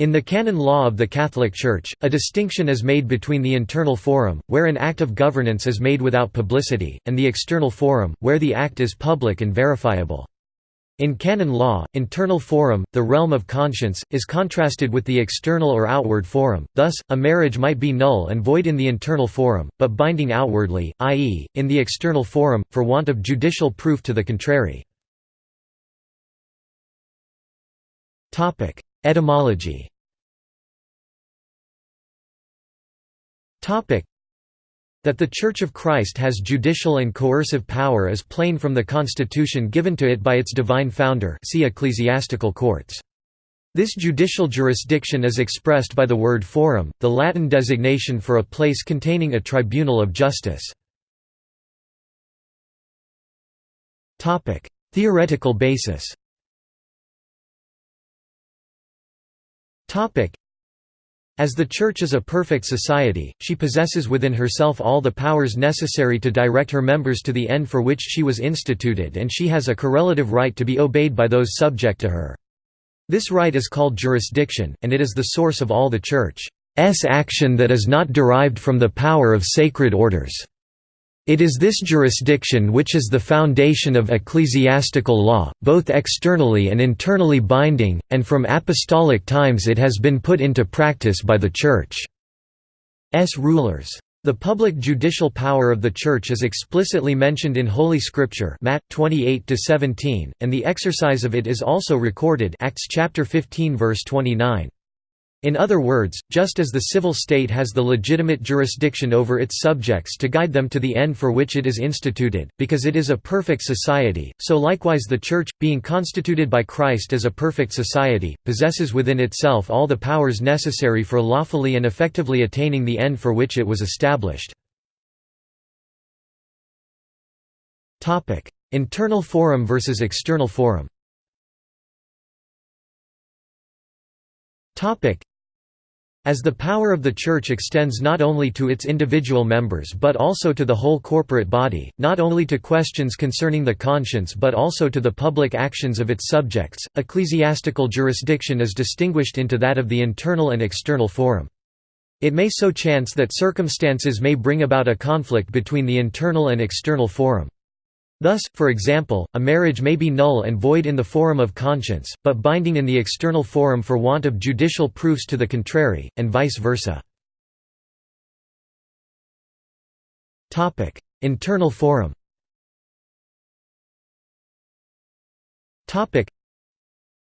In the canon law of the Catholic Church, a distinction is made between the internal forum, where an act of governance is made without publicity, and the external forum, where the act is public and verifiable. In canon law, internal forum, the realm of conscience, is contrasted with the external or outward forum, thus, a marriage might be null and void in the internal forum, but binding outwardly, i.e., in the external forum, for want of judicial proof to the contrary. Etymology that the Church of Christ has judicial and coercive power is plain from the constitution given to it by its divine founder see ecclesiastical courts. This judicial jurisdiction is expressed by the word forum, the Latin designation for a place containing a tribunal of justice. Theoretical basis as the Church is a perfect society, she possesses within herself all the powers necessary to direct her members to the end for which she was instituted and she has a correlative right to be obeyed by those subject to her. This right is called jurisdiction, and it is the source of all the Church's action that is not derived from the power of sacred orders. It is this jurisdiction which is the foundation of ecclesiastical law, both externally and internally binding, and from apostolic times it has been put into practice by the Church's rulers. The public judicial power of the Church is explicitly mentioned in Holy Scripture Matt 28 and the exercise of it is also recorded Acts chapter 15 verse 29. In other words, just as the civil state has the legitimate jurisdiction over its subjects to guide them to the end for which it is instituted, because it is a perfect society, so likewise the Church, being constituted by Christ as a perfect society, possesses within itself all the powers necessary for lawfully and effectively attaining the end for which it was established. Internal forum versus external forum as the power of the Church extends not only to its individual members but also to the whole corporate body, not only to questions concerning the conscience but also to the public actions of its subjects, ecclesiastical jurisdiction is distinguished into that of the internal and external forum. It may so chance that circumstances may bring about a conflict between the internal and external forum. Thus, for example, a marriage may be null and void in the forum of conscience, but binding in the external forum for want of judicial proofs to the contrary, and vice versa. Internal forum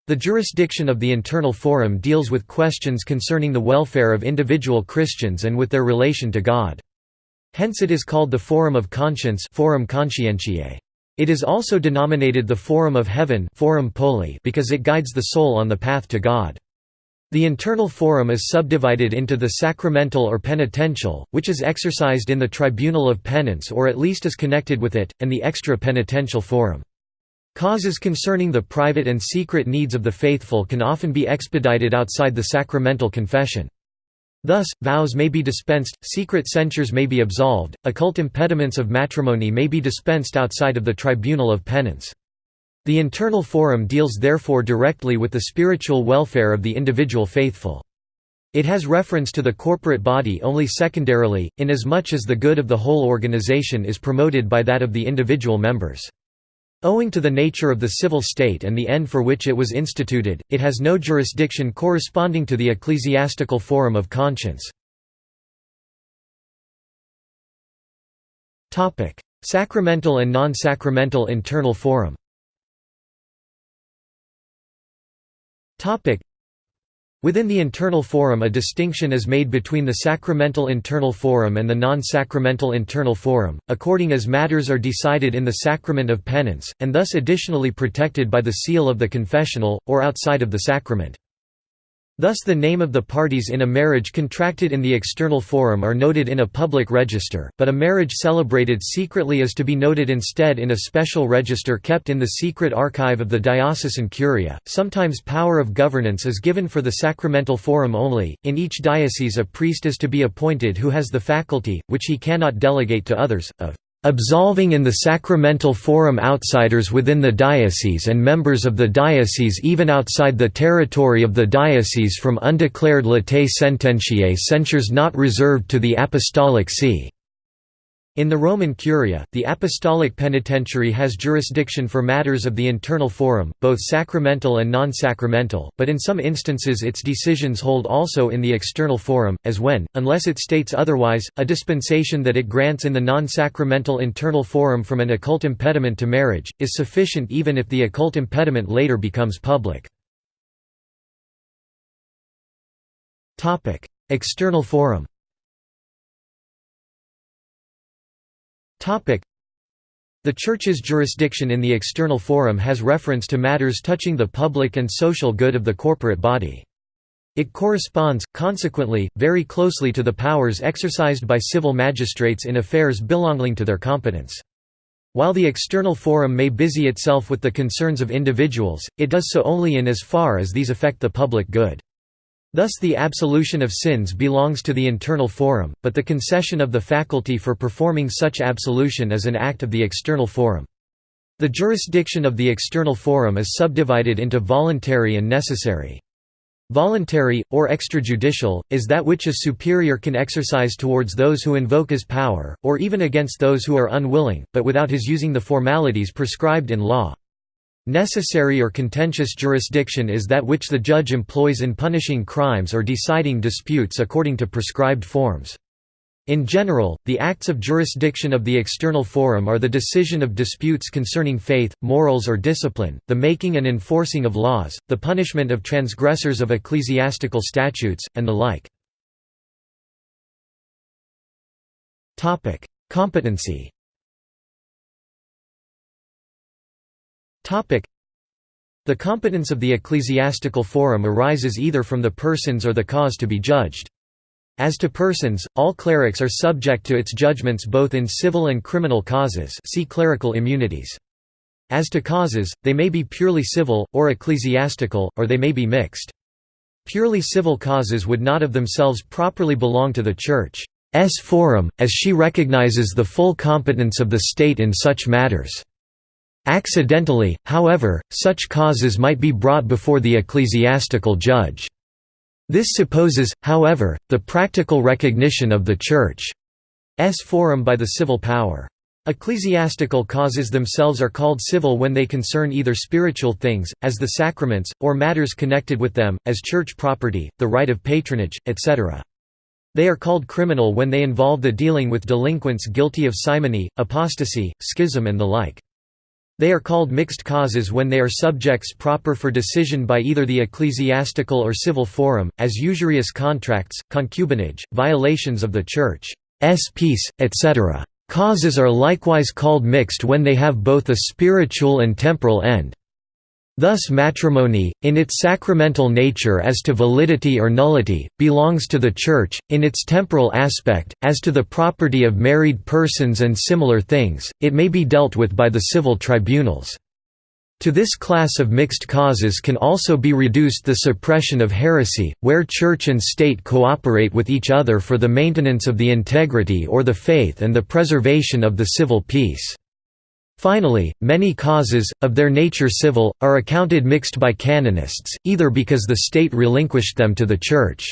the jurisdiction of the internal forum deals with questions concerning the welfare of individual Christians and with their relation to God. Hence it is called the Forum of Conscience Forum Conscientiae. It is also denominated the Forum of Heaven Forum Poli because it guides the soul on the path to God. The internal forum is subdivided into the sacramental or penitential, which is exercised in the tribunal of penance or at least is connected with it, and the extra-penitential forum. Causes concerning the private and secret needs of the faithful can often be expedited outside the sacramental confession. Thus, vows may be dispensed, secret censures may be absolved, occult impediments of matrimony may be dispensed outside of the tribunal of penance. The internal forum deals therefore directly with the spiritual welfare of the individual faithful. It has reference to the corporate body only secondarily, inasmuch as the good of the whole organization is promoted by that of the individual members. Owing to the nature of the civil state and the end for which it was instituted, it has no jurisdiction corresponding to the ecclesiastical forum of conscience. Sacramental and non-sacramental internal forum Within the internal forum a distinction is made between the sacramental internal forum and the non-sacramental internal forum, according as matters are decided in the sacrament of penance, and thus additionally protected by the seal of the confessional, or outside of the sacrament. Thus the name of the parties in a marriage contracted in the external forum are noted in a public register, but a marriage celebrated secretly is to be noted instead in a special register kept in the secret archive of the diocesan curia. Sometimes power of governance is given for the sacramental forum only. In each diocese a priest is to be appointed who has the faculty, which he cannot delegate to others, of absolving in the sacramental forum outsiders within the diocese and members of the diocese even outside the territory of the diocese from undeclared latae sententiae censures not reserved to the Apostolic See. In the Roman Curia, the Apostolic Penitentiary has jurisdiction for matters of the internal forum, both sacramental and non-sacramental, but in some instances its decisions hold also in the external forum, as when, unless it states otherwise, a dispensation that it grants in the non-sacramental internal forum from an occult impediment to marriage, is sufficient even if the occult impediment later becomes public. External forum The Church's jurisdiction in the external forum has reference to matters touching the public and social good of the corporate body. It corresponds, consequently, very closely to the powers exercised by civil magistrates in affairs belonging to their competence. While the external forum may busy itself with the concerns of individuals, it does so only in as far as these affect the public good. Thus the absolution of sins belongs to the internal forum, but the concession of the faculty for performing such absolution is an act of the external forum. The jurisdiction of the external forum is subdivided into voluntary and necessary. Voluntary, or extrajudicial, is that which a superior can exercise towards those who invoke his power, or even against those who are unwilling, but without his using the formalities prescribed in law. Necessary or contentious jurisdiction is that which the judge employs in punishing crimes or deciding disputes according to prescribed forms. In general, the acts of jurisdiction of the external forum are the decision of disputes concerning faith, morals or discipline, the making and enforcing of laws, the punishment of transgressors of ecclesiastical statutes, and the like. Competency The competence of the ecclesiastical forum arises either from the persons or the cause to be judged. As to persons, all clerics are subject to its judgments both in civil and criminal causes see clerical immunities. As to causes, they may be purely civil, or ecclesiastical, or they may be mixed. Purely civil causes would not of themselves properly belong to the Church's forum, as she recognizes the full competence of the state in such matters. Accidentally, however, such causes might be brought before the ecclesiastical judge. This supposes, however, the practical recognition of the Church's forum by the civil power. Ecclesiastical causes themselves are called civil when they concern either spiritual things, as the sacraments, or matters connected with them, as church property, the right of patronage, etc. They are called criminal when they involve the dealing with delinquents guilty of simony, apostasy, schism and the like. They are called mixed causes when they are subjects proper for decision by either the ecclesiastical or civil forum, as usurious contracts, concubinage, violations of the Church's peace, etc. Causes are likewise called mixed when they have both a spiritual and temporal end. Thus matrimony, in its sacramental nature as to validity or nullity, belongs to the Church, in its temporal aspect, as to the property of married persons and similar things, it may be dealt with by the civil tribunals. To this class of mixed causes can also be reduced the suppression of heresy, where Church and State cooperate with each other for the maintenance of the integrity or the faith and the preservation of the civil peace. Finally, many causes, of their nature civil, are accounted mixed by canonists, either because the state relinquished them to the Church.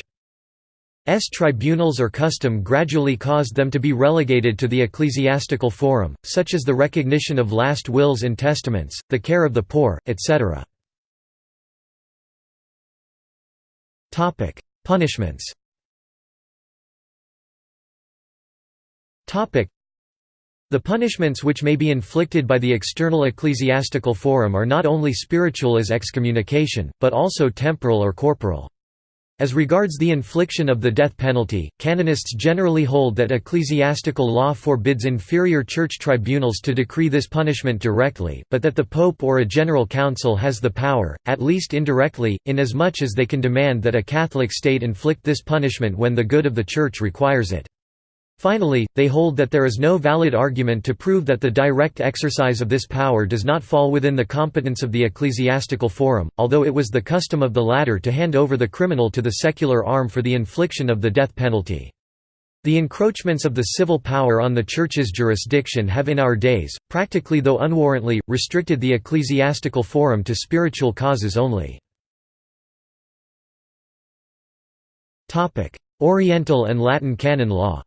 Church's tribunals or custom gradually caused them to be relegated to the ecclesiastical forum, such as the recognition of last wills and testaments, the care of the poor, etc. Punishments the punishments which may be inflicted by the external ecclesiastical forum are not only spiritual as excommunication, but also temporal or corporal. As regards the infliction of the death penalty, canonists generally hold that ecclesiastical law forbids inferior church tribunals to decree this punishment directly, but that the pope or a general council has the power, at least indirectly, inasmuch as they can demand that a Catholic state inflict this punishment when the good of the Church requires it. Finally, they hold that there is no valid argument to prove that the direct exercise of this power does not fall within the competence of the ecclesiastical forum, although it was the custom of the latter to hand over the criminal to the secular arm for the infliction of the death penalty. The encroachments of the civil power on the Church's jurisdiction have in our days, practically though unwarrantedly, restricted the ecclesiastical forum to spiritual causes only. Oriental and Latin canon law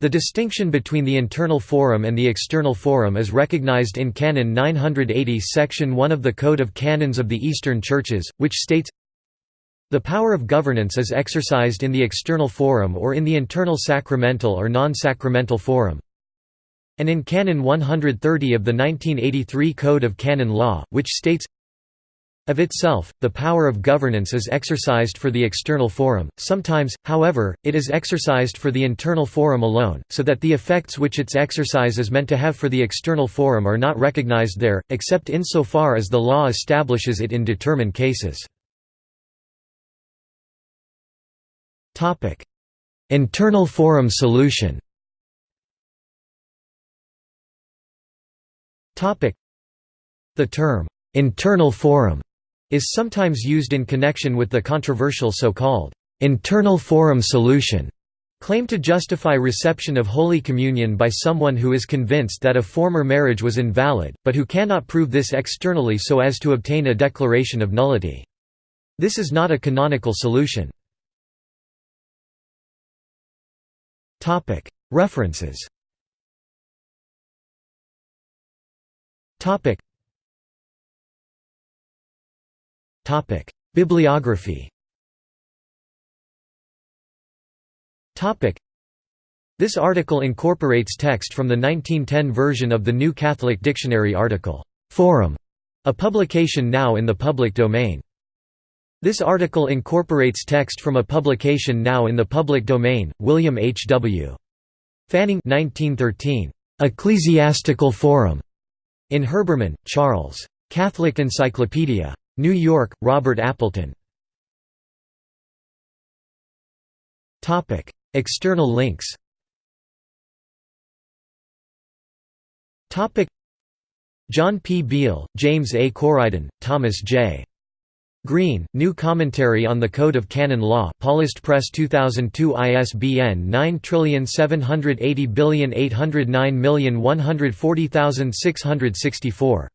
the distinction between the internal forum and the external forum is recognized in Canon 980 Section 1 of the Code of Canons of the Eastern Churches, which states, The power of governance is exercised in the external forum or in the internal sacramental or non-sacramental forum, and in Canon 130 of the 1983 Code of Canon Law, which states, of itself, the power of governance is exercised for the external forum, sometimes, however, it is exercised for the internal forum alone, so that the effects which its exercise is meant to have for the external forum are not recognized there, except insofar as the law establishes it in determined cases. Internal forum solution. The term, "'internal forum' is sometimes used in connection with the controversial so-called internal forum solution claim to justify reception of Holy Communion by someone who is convinced that a former marriage was invalid, but who cannot prove this externally so as to obtain a declaration of nullity. This is not a canonical solution. References Bibliography This article incorporates text from the 1910 version of the New Catholic Dictionary article, "'Forum", a publication now in the public domain. This article incorporates text from a publication now in the public domain, William H. W. Fanning 1913, "'Ecclesiastical Forum", in Herbermann, Charles. Catholic Encyclopedia. New York, Robert Appleton. External links John P. Beal, James A. Coriden, Thomas J. Green, New Commentary on the Code of Canon Law Paulist Press 2002 ISBN 9780809140664